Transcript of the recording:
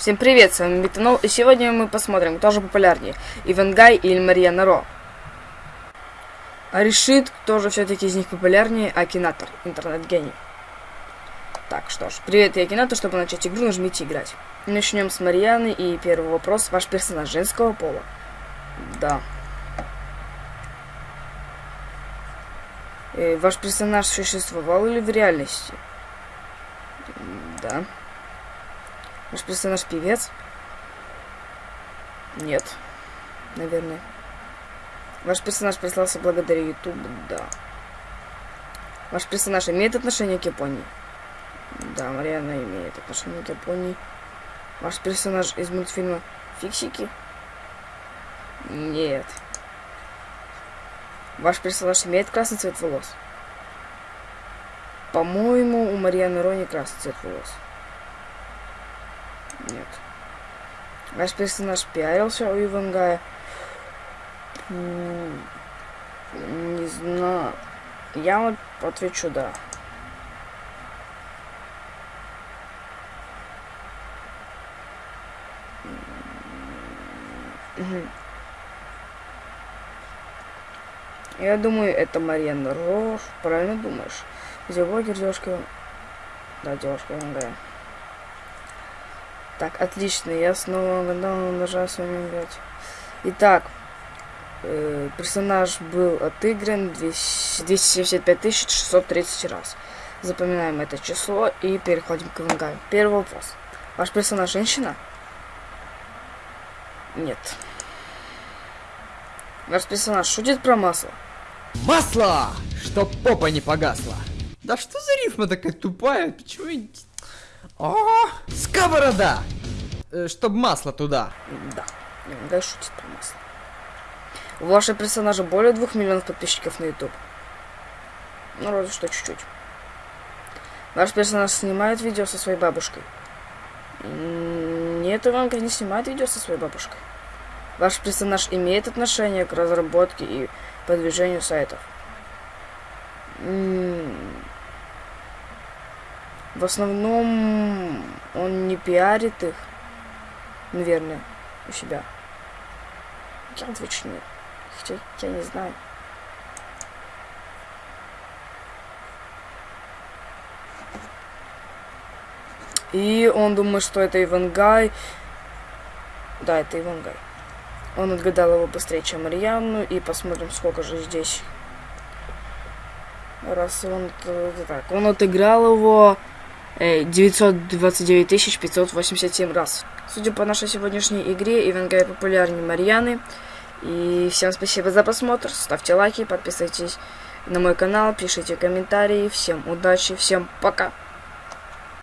Всем привет, с вами Битанол, и сегодня мы посмотрим, кто же популярнее, Ивангай или Марьяна Ро. А решит, кто же все-таки из них популярнее, Акинатор, интернет-гений. Так, что ж, привет, я Акинатор, чтобы начать игру, нажмите играть. Начнем с Марьяны, и первый вопрос, ваш персонаж женского пола? Да. Э, ваш персонаж существовал или в реальности? Да. Ваш персонаж певец? Нет. Наверное. Ваш персонаж прислался благодаря YouTube? Да. Ваш персонаж имеет отношение к Японии? Да, Мариана имеет отношение к Японии. Ваш персонаж из мультфильма Фиксики? Нет. Ваш персонаж имеет красный цвет волос? По-моему, у Марьяны Рони красный цвет волос. Нет. Ваш персонаж пиарился у Ивангая? Не знаю. Я вот отвечу да. Я думаю, это Марьяна Рош. Правильно думаешь? Зелогер, девушка... Да, девушка Ивангая. Так, отлично, я снова гадал, нажал вами играть. Итак, э, персонаж был отыгран 275 630 раз. Запоминаем это число и переходим к Ивангаю. Первый вопрос. Ваш персонаж женщина? Нет. Ваш персонаж шутит про масло? Масло! Чтоб попа не погасла. Да что за рифма такая тупая? Почему о, сковорода! Э, чтоб масло туда. Да, иногда шутит про масло. У вашего персонажа более двух миллионов подписчиков на YouTube. Ну, разве что чуть-чуть. Ваш персонаж снимает видео со своей бабушкой. Нет, Иванка не снимает видео со своей бабушкой. Ваш персонаж имеет отношение к разработке и продвижению сайтов. В основном он не пиарит их, наверное, у себя. Я отвечу нет. Хотя я не знаю. И он думает, что это Ивангай. Да, это Ивангай. Он отгадал его быстрее, чем Марьяну. И посмотрим, сколько же здесь. Раз он... Так, он отыграл его 929 587 раз. Судя по нашей сегодняшней игре, Ивангай популярнее Марьяны. И всем спасибо за просмотр. Ставьте лайки, подписывайтесь на мой канал, пишите комментарии. Всем удачи, всем пока.